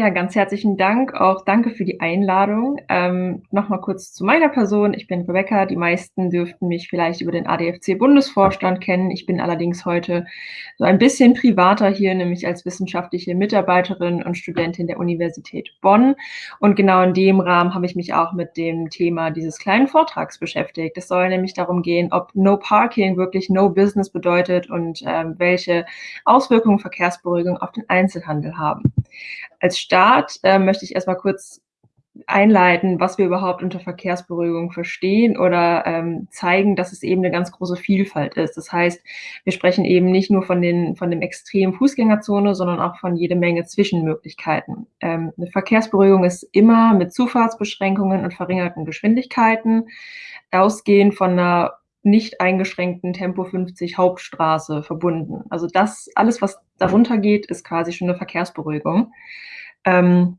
Ja, ganz herzlichen Dank. Auch danke für die Einladung. Ähm, Nochmal kurz zu meiner Person. Ich bin Rebecca. Die meisten dürften mich vielleicht über den ADFC-Bundesvorstand kennen. Ich bin allerdings heute so ein bisschen privater hier, nämlich als wissenschaftliche Mitarbeiterin und Studentin der Universität Bonn. Und genau in dem Rahmen habe ich mich auch mit dem Thema dieses kleinen Vortrags beschäftigt. Es soll nämlich darum gehen, ob No Parking wirklich No Business bedeutet und äh, welche Auswirkungen Verkehrsberuhigung auf den Einzelhandel haben. Als Start äh, möchte ich erstmal kurz einleiten, was wir überhaupt unter Verkehrsberuhigung verstehen oder ähm, zeigen, dass es eben eine ganz große Vielfalt ist. Das heißt, wir sprechen eben nicht nur von, den, von dem extremen Fußgängerzone, sondern auch von jede Menge Zwischenmöglichkeiten. Ähm, eine Verkehrsberuhigung ist immer mit Zufahrtsbeschränkungen und verringerten Geschwindigkeiten, ausgehend von einer nicht eingeschränkten Tempo 50 Hauptstraße verbunden. Also das, alles, was darunter geht, ist quasi schon eine Verkehrsberuhigung. Ähm,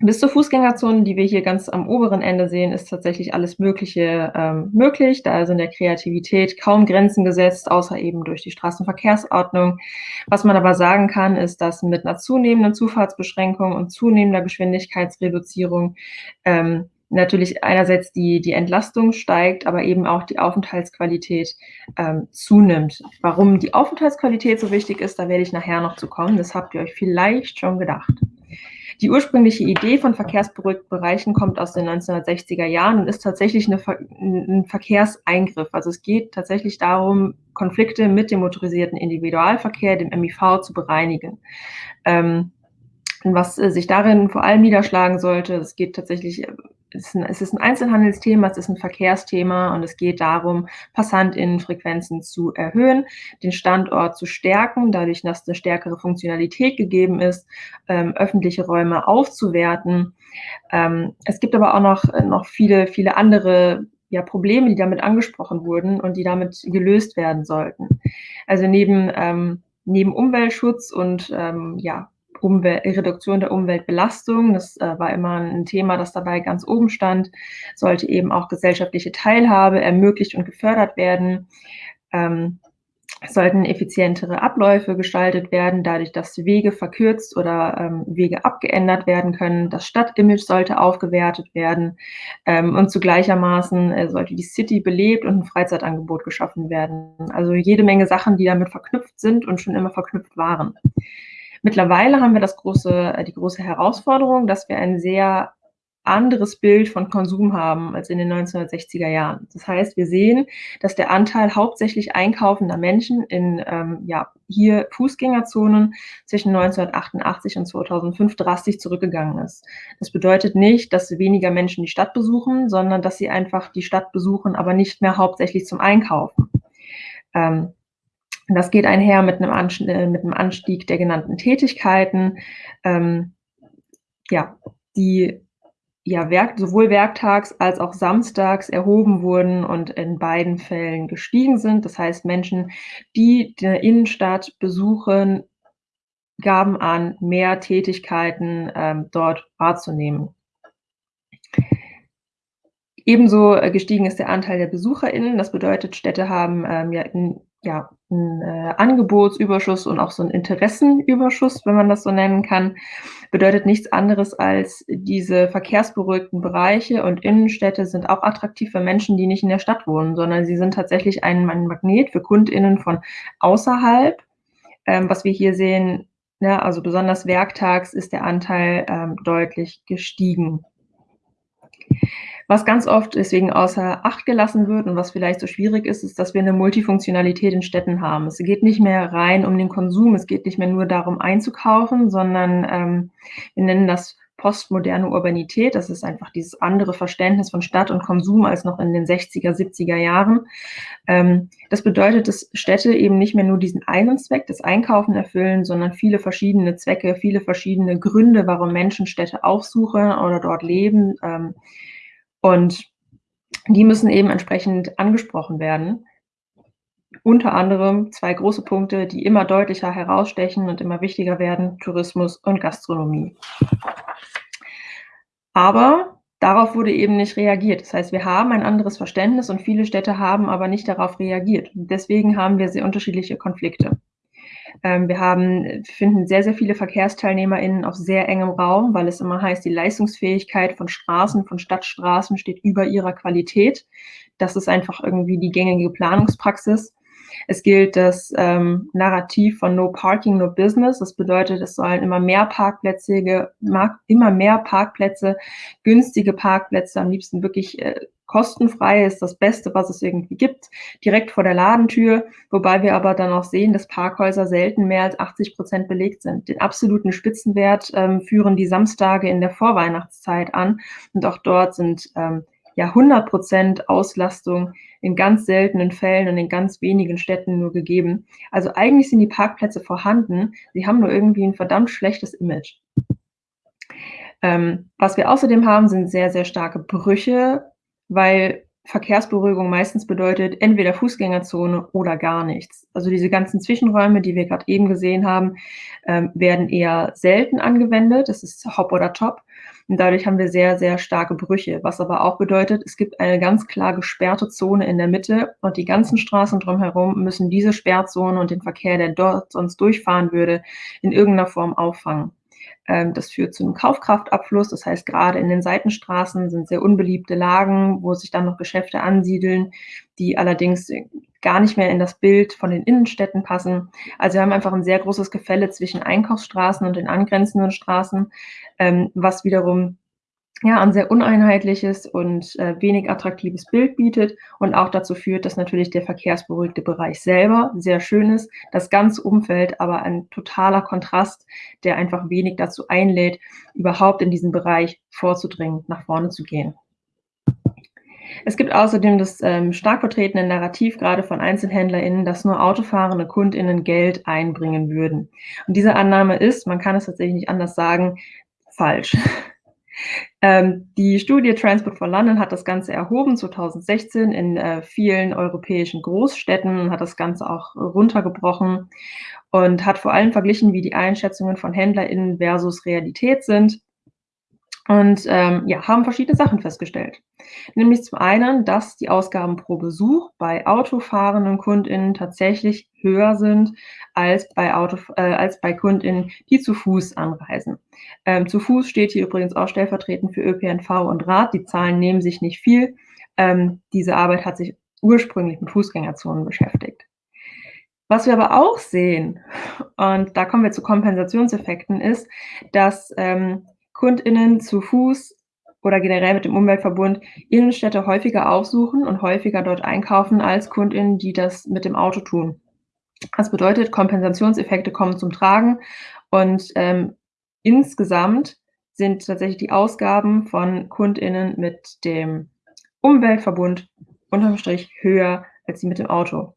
bis zur Fußgängerzone, die wir hier ganz am oberen Ende sehen, ist tatsächlich alles Mögliche ähm, möglich. Da sind der Kreativität kaum Grenzen gesetzt, außer eben durch die Straßenverkehrsordnung. Was man aber sagen kann, ist, dass mit einer zunehmenden Zufahrtsbeschränkung und zunehmender Geschwindigkeitsreduzierung ähm, natürlich einerseits die, die Entlastung steigt, aber eben auch die Aufenthaltsqualität ähm, zunimmt. Warum die Aufenthaltsqualität so wichtig ist, da werde ich nachher noch zu kommen. Das habt ihr euch vielleicht schon gedacht. Die ursprüngliche Idee von verkehrsberuhigten Bereichen kommt aus den 1960er Jahren und ist tatsächlich eine, ein Verkehrseingriff. Also es geht tatsächlich darum, Konflikte mit dem motorisierten Individualverkehr, dem MIV, zu bereinigen. Ähm, was äh, sich darin vor allem niederschlagen sollte, es geht tatsächlich es ist, ein, es ist ein Einzelhandelsthema, es ist ein Verkehrsthema und es geht darum, Passantinnenfrequenzen zu erhöhen, den Standort zu stärken, dadurch, dass eine stärkere Funktionalität gegeben ist, ähm, öffentliche Räume aufzuwerten. Ähm, es gibt aber auch noch, noch viele, viele andere ja, Probleme, die damit angesprochen wurden und die damit gelöst werden sollten. Also neben, ähm, neben Umweltschutz und ähm, ja, Umwelt, Reduktion der Umweltbelastung. Das äh, war immer ein Thema, das dabei ganz oben stand. Sollte eben auch gesellschaftliche Teilhabe ermöglicht und gefördert werden. Ähm, sollten effizientere Abläufe gestaltet werden, dadurch, dass Wege verkürzt oder ähm, Wege abgeändert werden können. Das Stadtimage sollte aufgewertet werden ähm, und zu äh, sollte die City belebt und ein Freizeitangebot geschaffen werden. Also jede Menge Sachen, die damit verknüpft sind und schon immer verknüpft waren. Mittlerweile haben wir das große, äh, die große Herausforderung, dass wir ein sehr anderes Bild von Konsum haben als in den 1960er Jahren. Das heißt, wir sehen, dass der Anteil hauptsächlich einkaufender Menschen in ähm, ja, hier Fußgängerzonen zwischen 1988 und 2005 drastisch zurückgegangen ist. Das bedeutet nicht, dass weniger Menschen die Stadt besuchen, sondern dass sie einfach die Stadt besuchen, aber nicht mehr hauptsächlich zum Einkaufen. Ähm, das geht einher mit einem, Anstieg, äh, mit einem Anstieg der genannten Tätigkeiten, ähm, ja, die ja, Werk, sowohl werktags als auch samstags erhoben wurden und in beiden Fällen gestiegen sind. Das heißt, Menschen, die die Innenstadt besuchen, gaben an, mehr Tätigkeiten ähm, dort wahrzunehmen. Ebenso äh, gestiegen ist der Anteil der BesucherInnen. Das bedeutet, Städte haben ähm, ja, in, ja, ein äh, Angebotsüberschuss und auch so ein Interessenüberschuss, wenn man das so nennen kann, bedeutet nichts anderes als diese verkehrsberuhigten Bereiche und Innenstädte sind auch attraktiv für Menschen, die nicht in der Stadt wohnen, sondern sie sind tatsächlich ein, ein Magnet für KundInnen von außerhalb. Ähm, was wir hier sehen, ja, also besonders werktags ist der Anteil ähm, deutlich gestiegen. Was ganz oft deswegen außer Acht gelassen wird und was vielleicht so schwierig ist, ist, dass wir eine Multifunktionalität in Städten haben. Es geht nicht mehr rein um den Konsum, es geht nicht mehr nur darum einzukaufen, sondern ähm, wir nennen das postmoderne Urbanität. Das ist einfach dieses andere Verständnis von Stadt und Konsum als noch in den 60er, 70er Jahren. Ähm, das bedeutet, dass Städte eben nicht mehr nur diesen einen Zweck, das Einkaufen erfüllen, sondern viele verschiedene Zwecke, viele verschiedene Gründe, warum Menschen Städte aufsuchen oder dort leben. Und die müssen eben entsprechend angesprochen werden. Unter anderem zwei große Punkte, die immer deutlicher herausstechen und immer wichtiger werden, Tourismus und Gastronomie. Aber darauf wurde eben nicht reagiert. Das heißt, wir haben ein anderes Verständnis und viele Städte haben aber nicht darauf reagiert. Deswegen haben wir sehr unterschiedliche Konflikte. Ähm, wir haben, finden sehr, sehr viele VerkehrsteilnehmerInnen auf sehr engem Raum, weil es immer heißt, die Leistungsfähigkeit von Straßen, von Stadtstraßen steht über ihrer Qualität. Das ist einfach irgendwie die gängige Planungspraxis. Es gilt das ähm, Narrativ von No Parking, No Business. Das bedeutet, es sollen immer mehr Parkplätze, immer mehr Parkplätze, günstige Parkplätze, am liebsten wirklich äh, kostenfrei ist das Beste, was es irgendwie gibt, direkt vor der Ladentür, wobei wir aber dann auch sehen, dass Parkhäuser selten mehr als 80 Prozent belegt sind. Den absoluten Spitzenwert ähm, führen die Samstage in der Vorweihnachtszeit an und auch dort sind ähm, ja 100 Prozent Auslastung in ganz seltenen Fällen und in ganz wenigen Städten nur gegeben. Also eigentlich sind die Parkplätze vorhanden, sie haben nur irgendwie ein verdammt schlechtes Image. Ähm, was wir außerdem haben, sind sehr, sehr starke Brüche weil Verkehrsberuhigung meistens bedeutet entweder Fußgängerzone oder gar nichts. Also diese ganzen Zwischenräume, die wir gerade eben gesehen haben, ähm, werden eher selten angewendet. Das ist Hop oder Top. Und dadurch haben wir sehr, sehr starke Brüche, was aber auch bedeutet, es gibt eine ganz klar gesperrte Zone in der Mitte und die ganzen Straßen drumherum müssen diese Sperrzone und den Verkehr, der dort sonst durchfahren würde, in irgendeiner Form auffangen. Ähm, das führt zu einem Kaufkraftabfluss. Das heißt, gerade in den Seitenstraßen sind sehr unbeliebte Lagen, wo sich dann noch Geschäfte ansiedeln, die allerdings gar nicht mehr in das Bild von den Innenstädten passen. Also wir haben einfach ein sehr großes Gefälle zwischen Einkaufsstraßen und den angrenzenden Straßen, ähm, was wiederum ja, ein sehr uneinheitliches und äh, wenig attraktives Bild bietet und auch dazu führt, dass natürlich der verkehrsberuhigte Bereich selber sehr schön ist, das ganze Umfeld aber ein totaler Kontrast, der einfach wenig dazu einlädt, überhaupt in diesen Bereich vorzudringen, nach vorne zu gehen. Es gibt außerdem das ähm, stark vertretene Narrativ, gerade von EinzelhändlerInnen, dass nur autofahrende KundInnen Geld einbringen würden. Und diese Annahme ist, man kann es tatsächlich nicht anders sagen, falsch. Ähm, die Studie Transport for London hat das Ganze erhoben 2016 in äh, vielen europäischen Großstädten hat das Ganze auch runtergebrochen und hat vor allem verglichen, wie die Einschätzungen von HändlerInnen versus Realität sind und ähm, ja, haben verschiedene Sachen festgestellt. Nämlich zum einen, dass die Ausgaben pro Besuch bei autofahrenden KundInnen tatsächlich höher sind als bei, Auto, äh, als bei KundInnen, die zu Fuß anreisen. Ähm, zu Fuß steht hier übrigens auch stellvertretend für ÖPNV und Rad. Die Zahlen nehmen sich nicht viel. Ähm, diese Arbeit hat sich ursprünglich mit Fußgängerzonen beschäftigt. Was wir aber auch sehen, und da kommen wir zu Kompensationseffekten, ist, dass ähm, KundInnen zu Fuß oder generell mit dem Umweltverbund Innenstädte häufiger aufsuchen und häufiger dort einkaufen als KundInnen, die das mit dem Auto tun. Das bedeutet, Kompensationseffekte kommen zum Tragen und ähm, insgesamt sind tatsächlich die Ausgaben von KundInnen mit dem Umweltverbund unterm Strich höher als die mit dem Auto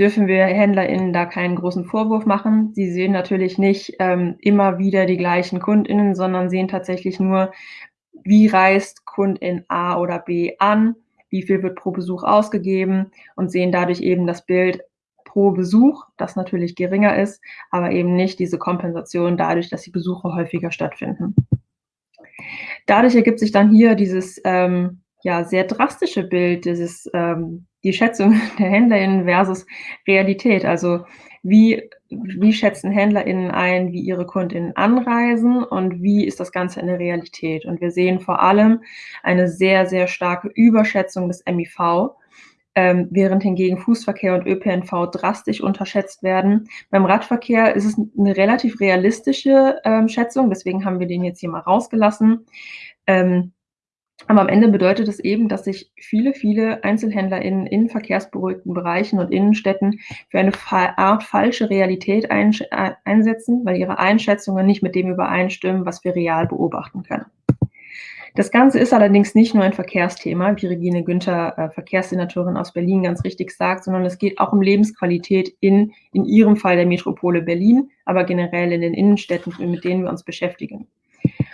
dürfen wir HändlerInnen da keinen großen Vorwurf machen. Sie sehen natürlich nicht ähm, immer wieder die gleichen KundInnen, sondern sehen tatsächlich nur, wie reist Kundin A oder B an, wie viel wird pro Besuch ausgegeben und sehen dadurch eben das Bild pro Besuch, das natürlich geringer ist, aber eben nicht diese Kompensation dadurch, dass die Besuche häufiger stattfinden. Dadurch ergibt sich dann hier dieses ähm, ja, sehr drastische Bild, dieses ähm, die Schätzung der HändlerInnen versus Realität. Also wie, wie schätzen HändlerInnen ein, wie ihre KundInnen anreisen und wie ist das Ganze in der Realität? Und wir sehen vor allem eine sehr, sehr starke Überschätzung des MIV, ähm, während hingegen Fußverkehr und ÖPNV drastisch unterschätzt werden. Beim Radverkehr ist es eine relativ realistische ähm, Schätzung, deswegen haben wir den jetzt hier mal rausgelassen. Ähm, aber am Ende bedeutet es eben, dass sich viele, viele EinzelhändlerInnen in verkehrsberuhigten Bereichen und Innenstädten für eine Art falsche Realität äh, einsetzen, weil ihre Einschätzungen nicht mit dem übereinstimmen, was wir real beobachten können. Das Ganze ist allerdings nicht nur ein Verkehrsthema, wie Regine Günther, äh, Verkehrssenatorin aus Berlin, ganz richtig sagt, sondern es geht auch um Lebensqualität in, in ihrem Fall der Metropole Berlin, aber generell in den Innenstädten, mit denen wir uns beschäftigen.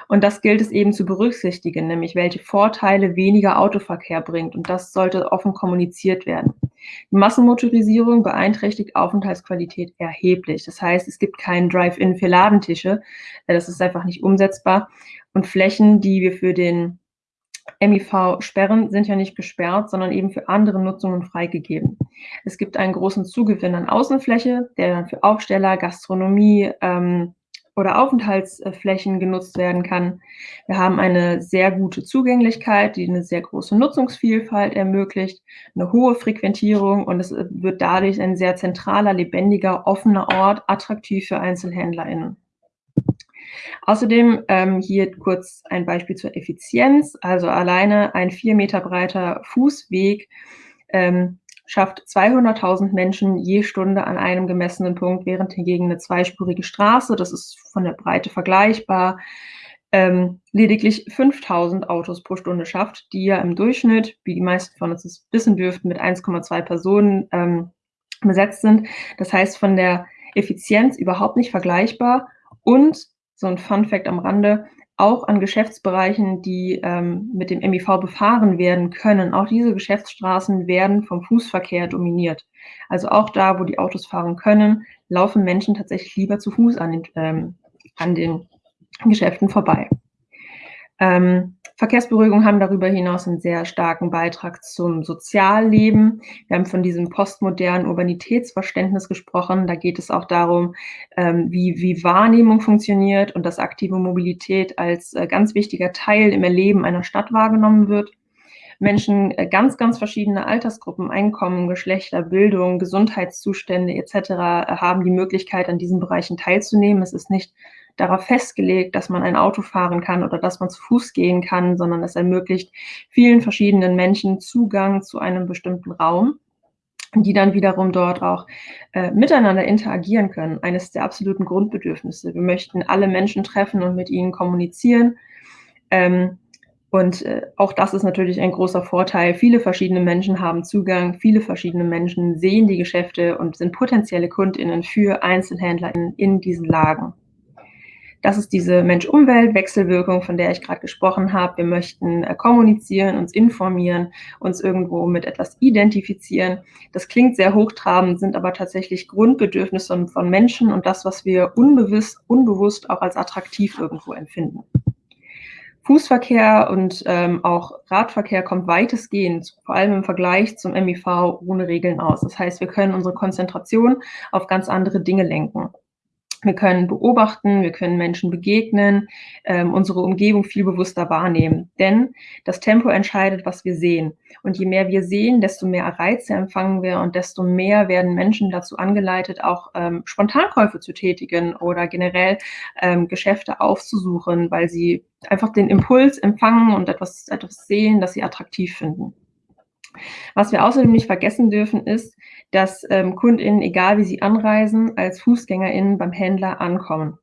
Und das gilt es eben zu berücksichtigen, nämlich welche Vorteile weniger Autoverkehr bringt. Und das sollte offen kommuniziert werden. Die Massenmotorisierung beeinträchtigt Aufenthaltsqualität erheblich. Das heißt, es gibt keinen Drive-In für Ladentische. Das ist einfach nicht umsetzbar. Und Flächen, die wir für den MIV-Sperren sind ja nicht gesperrt, sondern eben für andere Nutzungen freigegeben. Es gibt einen großen Zugewinn an Außenfläche, der dann für Aufsteller, Gastronomie ähm, oder Aufenthaltsflächen genutzt werden kann. Wir haben eine sehr gute Zugänglichkeit, die eine sehr große Nutzungsvielfalt ermöglicht, eine hohe Frequentierung und es wird dadurch ein sehr zentraler, lebendiger, offener Ort, attraktiv für EinzelhändlerInnen. Außerdem ähm, hier kurz ein Beispiel zur Effizienz. Also alleine ein vier Meter breiter Fußweg ähm, schafft 200.000 Menschen je Stunde an einem gemessenen Punkt, während hingegen eine zweispurige Straße, das ist von der Breite vergleichbar, ähm, lediglich 5000 Autos pro Stunde schafft, die ja im Durchschnitt, wie die meisten von uns wissen dürften, mit 1,2 Personen ähm, besetzt sind. Das heißt, von der Effizienz überhaupt nicht vergleichbar und so ein Fun Fact am Rande, auch an Geschäftsbereichen, die ähm, mit dem MIV befahren werden können. Auch diese Geschäftsstraßen werden vom Fußverkehr dominiert. Also auch da, wo die Autos fahren können, laufen Menschen tatsächlich lieber zu Fuß an den, ähm, an den Geschäften vorbei. Ähm, Verkehrsberuhigung haben darüber hinaus einen sehr starken Beitrag zum Sozialleben. Wir haben von diesem postmodernen Urbanitätsverständnis gesprochen. Da geht es auch darum, ähm, wie, wie Wahrnehmung funktioniert und dass aktive Mobilität als äh, ganz wichtiger Teil im Erleben einer Stadt wahrgenommen wird. Menschen äh, ganz, ganz verschiedene Altersgruppen, Einkommen, Geschlechter, Bildung, Gesundheitszustände etc. haben die Möglichkeit, an diesen Bereichen teilzunehmen. Es ist nicht darauf festgelegt, dass man ein Auto fahren kann oder dass man zu Fuß gehen kann, sondern es ermöglicht vielen verschiedenen Menschen Zugang zu einem bestimmten Raum die dann wiederum dort auch äh, miteinander interagieren können. Eines der absoluten Grundbedürfnisse. Wir möchten alle Menschen treffen und mit ihnen kommunizieren. Ähm, und äh, auch das ist natürlich ein großer Vorteil. Viele verschiedene Menschen haben Zugang, viele verschiedene Menschen sehen die Geschäfte und sind potenzielle KundInnen für EinzelhändlerInnen in diesen Lagen. Das ist diese Mensch-Umwelt-Wechselwirkung, von der ich gerade gesprochen habe. Wir möchten äh, kommunizieren, uns informieren, uns irgendwo mit etwas identifizieren. Das klingt sehr hochtrabend, sind aber tatsächlich Grundbedürfnisse von Menschen und das, was wir unbewusst, unbewusst auch als attraktiv irgendwo empfinden. Fußverkehr und ähm, auch Radverkehr kommt weitestgehend, vor allem im Vergleich zum MIV, ohne Regeln aus. Das heißt, wir können unsere Konzentration auf ganz andere Dinge lenken. Wir können beobachten, wir können Menschen begegnen, ähm, unsere Umgebung viel bewusster wahrnehmen. Denn das Tempo entscheidet, was wir sehen. Und je mehr wir sehen, desto mehr Reize empfangen wir und desto mehr werden Menschen dazu angeleitet, auch ähm, Spontankäufe zu tätigen oder generell ähm, Geschäfte aufzusuchen, weil sie einfach den Impuls empfangen und etwas, etwas sehen, das sie attraktiv finden. Was wir außerdem nicht vergessen dürfen, ist, dass ähm, KundInnen, egal wie sie anreisen, als FußgängerInnen beim Händler ankommen.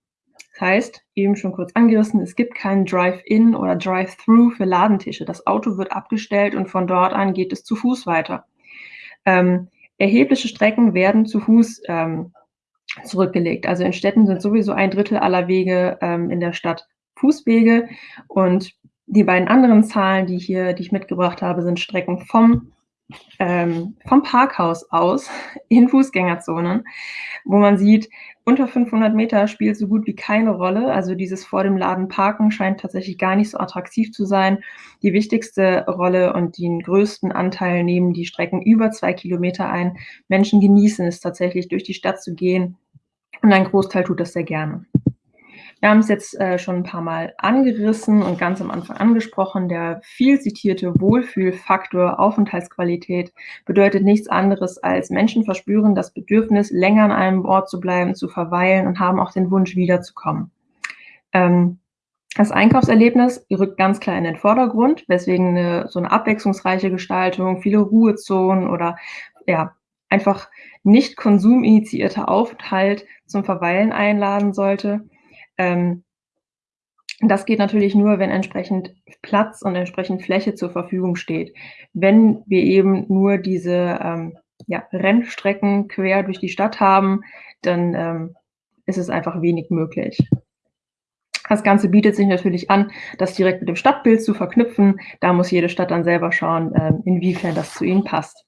Das heißt, eben schon kurz angerissen, es gibt keinen Drive-In oder Drive-Through für Ladentische. Das Auto wird abgestellt und von dort an geht es zu Fuß weiter. Ähm, erhebliche Strecken werden zu Fuß ähm, zurückgelegt. Also in Städten sind sowieso ein Drittel aller Wege ähm, in der Stadt Fußwege und die beiden anderen Zahlen, die, hier, die ich mitgebracht habe, sind Strecken vom, ähm, vom Parkhaus aus in Fußgängerzonen, wo man sieht, unter 500 Meter spielt so gut wie keine Rolle. Also dieses vor dem Laden parken scheint tatsächlich gar nicht so attraktiv zu sein. Die wichtigste Rolle und den größten Anteil nehmen die Strecken über zwei Kilometer ein. Menschen genießen es tatsächlich, durch die Stadt zu gehen. Und ein Großteil tut das sehr gerne. Wir haben es jetzt äh, schon ein paar Mal angerissen und ganz am Anfang angesprochen. Der viel zitierte Wohlfühlfaktor Aufenthaltsqualität bedeutet nichts anderes als Menschen verspüren das Bedürfnis, länger an einem Ort zu bleiben, zu verweilen und haben auch den Wunsch, wiederzukommen. Ähm, das Einkaufserlebnis rückt ganz klar in den Vordergrund, weswegen eine, so eine abwechslungsreiche Gestaltung, viele Ruhezonen oder ja, einfach nicht konsuminitiierter Aufenthalt zum Verweilen einladen sollte. Ähm, das geht natürlich nur, wenn entsprechend Platz und entsprechend Fläche zur Verfügung steht. Wenn wir eben nur diese ähm, ja, Rennstrecken quer durch die Stadt haben, dann ähm, ist es einfach wenig möglich. Das Ganze bietet sich natürlich an, das direkt mit dem Stadtbild zu verknüpfen. Da muss jede Stadt dann selber schauen, ähm, inwiefern das zu ihnen passt.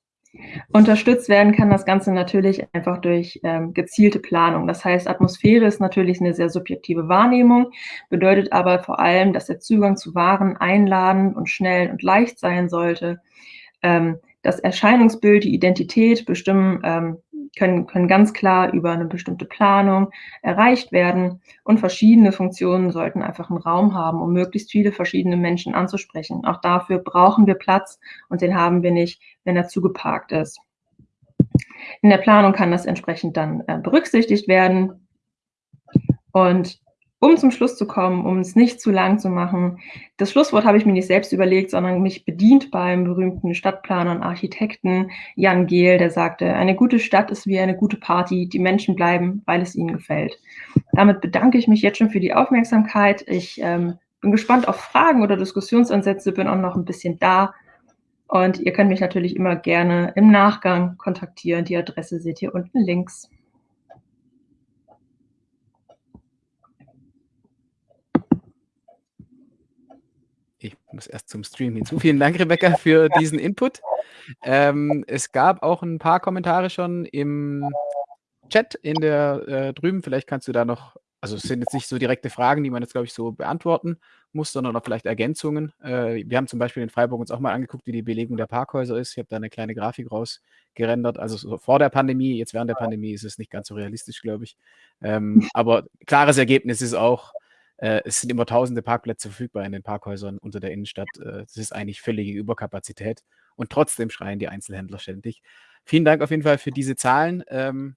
Unterstützt werden kann das Ganze natürlich einfach durch ähm, gezielte Planung. Das heißt, Atmosphäre ist natürlich eine sehr subjektive Wahrnehmung, bedeutet aber vor allem, dass der Zugang zu Waren einladend und schnell und leicht sein sollte. Ähm, das Erscheinungsbild, die Identität bestimmen, ähm, können, können ganz klar über eine bestimmte Planung erreicht werden und verschiedene Funktionen sollten einfach einen Raum haben, um möglichst viele verschiedene Menschen anzusprechen. Auch dafür brauchen wir Platz und den haben wir nicht, wenn er zugeparkt ist. In der Planung kann das entsprechend dann äh, berücksichtigt werden. Und um zum Schluss zu kommen, um es nicht zu lang zu machen, das Schlusswort habe ich mir nicht selbst überlegt, sondern mich bedient beim berühmten Stadtplaner und Architekten Jan Gehl, der sagte, eine gute Stadt ist wie eine gute Party, die Menschen bleiben, weil es ihnen gefällt. Damit bedanke ich mich jetzt schon für die Aufmerksamkeit. Ich ähm, bin gespannt auf Fragen oder Diskussionsansätze, bin auch noch ein bisschen da. Und ihr könnt mich natürlich immer gerne im Nachgang kontaktieren. Die Adresse seht ihr unten links. Ich muss erst zum Stream hinzu. Vielen Dank, Rebecca, für diesen Input. Ähm, es gab auch ein paar Kommentare schon im Chat in der äh, drüben. Vielleicht kannst du da noch, also es sind jetzt nicht so direkte Fragen, die man jetzt, glaube ich, so beantworten muss, sondern auch vielleicht Ergänzungen. Äh, wir haben zum Beispiel in Freiburg uns auch mal angeguckt, wie die Belegung der Parkhäuser ist. Ich habe da eine kleine Grafik rausgerendert. Also so vor der Pandemie, jetzt während der Pandemie ist es nicht ganz so realistisch, glaube ich. Ähm, aber klares Ergebnis ist auch, äh, es sind immer tausende Parkplätze verfügbar in den Parkhäusern unter der Innenstadt. Äh, das ist eigentlich völlige Überkapazität. Und trotzdem schreien die Einzelhändler ständig. Vielen Dank auf jeden Fall für diese Zahlen. Ähm,